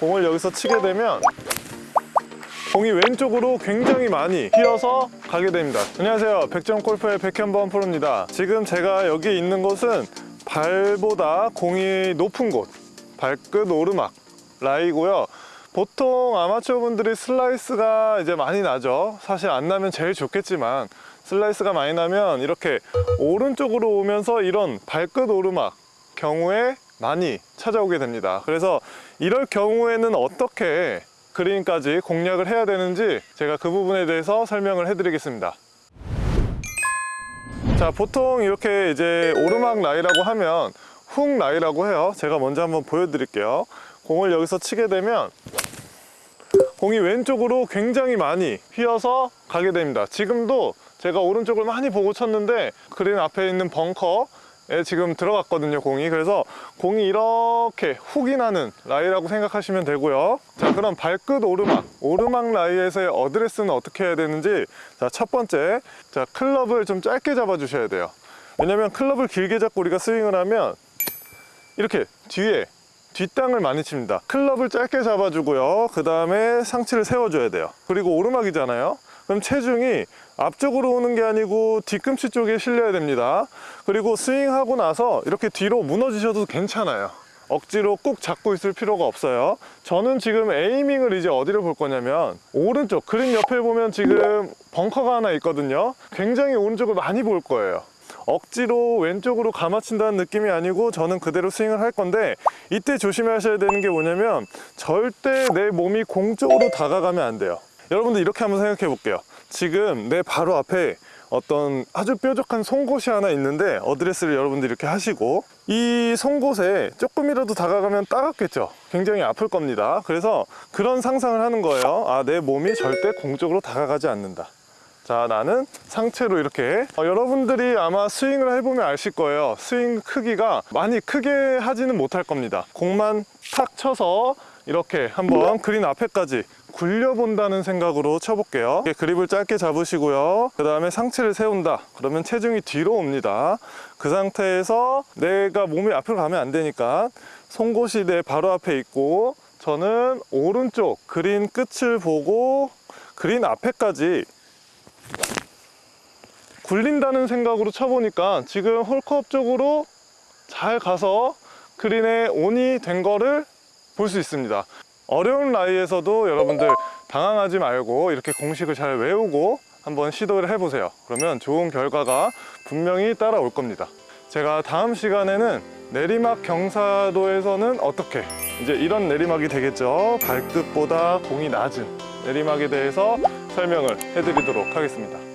공을 여기서 치게 되면 공이 왼쪽으로 굉장히 많이 휘어서 가게 됩니다. 안녕하세요. 백점 골프의 백현범 프로입니다. 지금 제가 여기 있는 곳은 발보다 공이 높은 곳 발끝 오르막 라이고요. 보통 아마추어 분들이 슬라이스가 이제 많이 나죠. 사실 안 나면 제일 좋겠지만 슬라이스가 많이 나면 이렇게 오른쪽으로 오면서 이런 발끝 오르막 경우에 많이 찾아오게 됩니다. 그래서 이럴 경우에는 어떻게 그린까지 공략을 해야 되는지 제가 그 부분에 대해서 설명을 해 드리겠습니다. 자 보통 이렇게 이제 오르막 라이라고 하면 훅 라이라고 해요. 제가 먼저 한번 보여드릴게요. 공을 여기서 치게 되면 공이 왼쪽으로 굉장히 많이 휘어서 가게 됩니다. 지금도 제가 오른쪽을 많이 보고 쳤는데 그린 앞에 있는 벙커에 지금 들어갔거든요 공이. 그래서 공이 이렇게 훅이 나는 라이라고 생각하시면 되고요. 자 그럼 발끝 오르막. 오르막 라이에서의 어드레스는 어떻게 해야 되는지. 자 첫 번째. 자 클럽을 좀 짧게 잡아 주셔야 돼요. 왜냐면 클럽을 길게 잡고 우리가 스윙을 하면 이렇게 뒤에 뒷땅을 많이 칩니다. 클럽을 짧게 잡아주고요. 그 다음에 상체를 세워줘야 돼요. 그리고 오르막이잖아요 그럼 체중이 앞쪽으로 오는 게 아니고 뒤꿈치 쪽에 실려야 됩니다. 그리고 스윙하고 나서 이렇게 뒤로 무너지셔도 괜찮아요. 억지로 꾹 잡고 있을 필요가 없어요. 저는 지금 에이밍을 이제 어디를 볼 거냐면 오른쪽 그린 옆에 보면 지금 벙커가 하나 있거든요. 굉장히 오른쪽을 많이 볼 거예요. 억지로 왼쪽으로 감아친다는 느낌이 아니고 저는 그대로 스윙을 할 건데 이때 조심하셔야 되는 게 뭐냐면 절대 내 몸이 공 쪽으로 다가가면 안 돼요 여러분들 이렇게 한번 생각해 볼게요. 지금 내 바로 앞에 어떤 아주 뾰족한 송곳이 하나 있는데 어드레스를 여러분들 이렇게 하시고 이 송곳에 조금이라도 다가가면 따갑겠죠? 굉장히 아플 겁니다. 그래서 그런 상상을 하는 거예요. 아 내 몸이 절대 공 쪽으로 다가가지 않는다. 자 나는 상체로 이렇게. 어, 여러분들이 아마 스윙을 해보면 아실 거예요. 스윙 크기가 많이 크게 하지는 못할 겁니다. 공만 탁 쳐서 이렇게 한번 그린 앞에까지 굴려본다는 생각으로 쳐볼게요. 그립을 짧게 잡으시고요. 그 다음에 상체를 세운다. 그러면 체중이 뒤로 옵니다. 그 상태에서 내가 몸이 앞으로 가면 안 되니까 송곳이 내 바로 앞에 있고 저는 오른쪽 그린 끝을 보고 그린 앞에까지 굴린다는 생각으로 쳐보니까 지금 홀컵 쪽으로 잘 가서 그린에 온이 된 거를 볼 수 있습니다 어려운 라이에서도 여러분들 당황하지 말고 이렇게 공식을 잘 외우고 한번 시도를 해보세요. 그러면 좋은 결과가 분명히 따라올 겁니다. 제가 다음 시간에는 내리막 경사도에서는 어떻게? 이제 이런 내리막이 되겠죠. 발끝보다 공이 낮은 내리막에 대해서 설명을 해드리도록 하겠습니다